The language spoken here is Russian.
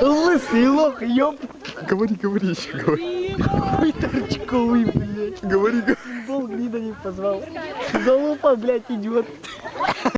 Лысый лох, ёп. Говори, говори еще, говори. Хуй торчковый, блядь. Говори, говори. Футбол гнида не позвал. Залупа, блядь, идет.